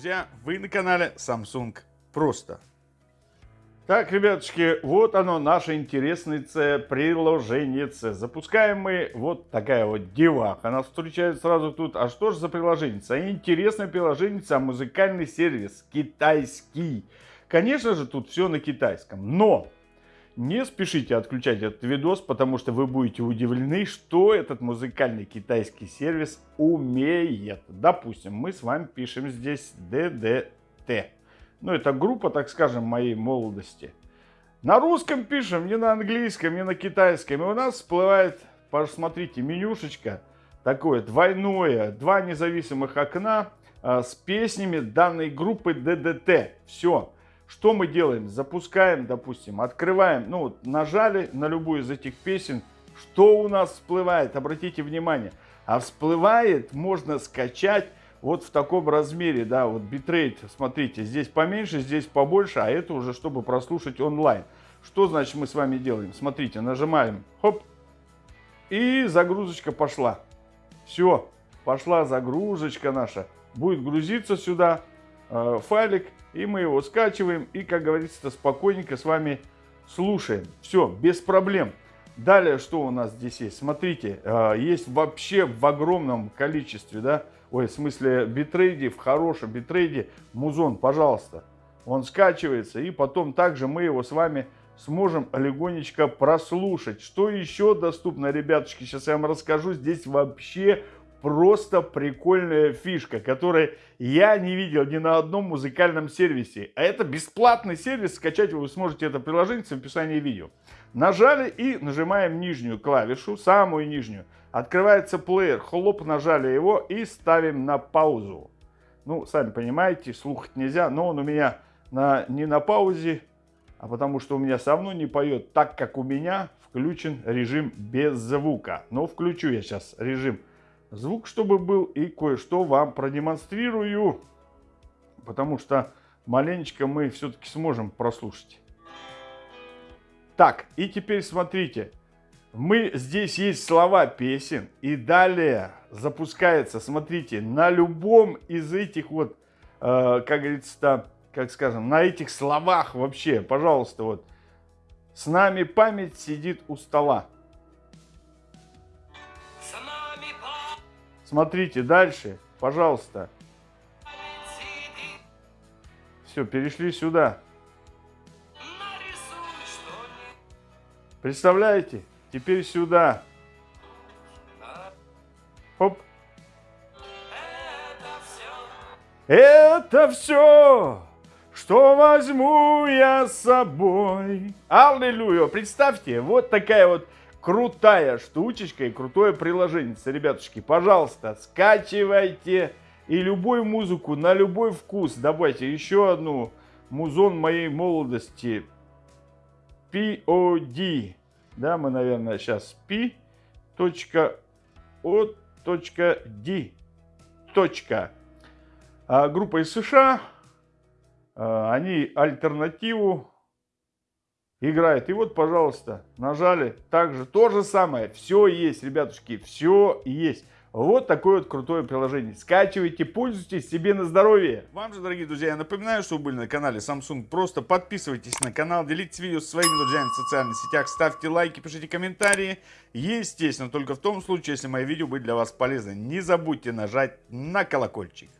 друзья, вы на канале Samsung Просто. Так, ребятушки, вот оно, наше интересное приложение. Запускаем мы вот такая вот деваха. Она встречает сразу тут. А что же за приложение? Интересное приложение, музыкальный сервис китайский. Конечно же, тут все на китайском. Но не спешите отключать этот видос, потому что вы будете удивлены, что этот музыкальный китайский сервис умеет. Допустим, мы с вами пишем здесь DDT. Ну, это группа, так скажем, моей молодости. На русском пишем, не на английском, не на китайском. И у нас всплывает, посмотрите, менюшечка такое двойное, два независимых окна э, с песнями данной группы DDT. Все. Что мы делаем? Запускаем, допустим, открываем, ну вот нажали на любую из этих песен, что у нас всплывает, обратите внимание. А всплывает, можно скачать вот в таком размере, да, вот битрейт, смотрите, здесь поменьше, здесь побольше, а это уже чтобы прослушать онлайн. Что значит мы с вами делаем? Смотрите, нажимаем, хоп, и загрузочка пошла. Все, пошла загрузочка наша. Будет грузиться сюда файлик, и мы его скачиваем и, как говорится, спокойненько с вами слушаем. Все, без проблем. Далее, что у нас здесь есть? Смотрите, э, есть вообще в огромном количестве, да, ой, в смысле битрейде, в хорошем битрейде, музон, пожалуйста. Он скачивается, и потом также мы его с вами сможем легонечко прослушать. Что еще доступно, ребятушки, сейчас я вам расскажу. Здесь вообще просто прикольная фишка, которой я не видел ни на одном музыкальном сервисе. А это бесплатный сервис, скачать вы сможете это приложение в описании видео. Нажали и нажимаем нижнюю клавишу, самую нижнюю. Открывается плеер, хлоп, нажали его и ставим на паузу. Ну, сами понимаете, слухать нельзя, но он у меня на, не на паузе, а потому что у меня со мной не поет, так как у меня включен режим без звука. Но включу я сейчас режим звук, чтобы был, и кое-что вам продемонстрирую, потому что маленечко мы все-таки сможем прослушать. Так, и теперь смотрите, мы здесь есть слова песен, и далее запускается, смотрите, на любом из этих вот, э, как говорится, как скажем, на этих словах вообще, пожалуйста, вот, с нами память сидит у стола. Смотрите дальше, пожалуйста. Все, перешли сюда. Представляете? Теперь сюда. Хоп. Это все, что возьму я с собой. Аллилуйя. Представьте, вот такая вот крутая штучечка и крутое приложение. Ребятушки, пожалуйста, скачивайте и любую музыку на любой вкус. Добавьте еще одну музон моей молодости. POD. Да, мы, наверное, сейчас P.O.D. Точка. А, группа из США. А, они альтернативу играет. И вот, пожалуйста, нажали. Также то же самое. Все есть, ребятушки, все есть. Вот такое вот крутое приложение. Скачивайте, пользуйтесь себе на здоровье. Вам же, дорогие друзья, я напоминаю, что вы были на канале Samsung. Просто подписывайтесь на канал, делитесь видео со своими друзьями в социальных сетях, ставьте лайки, пишите комментарии. Естественно, только в том случае, если мои видео были для вас полезны. Не забудьте нажать на колокольчик.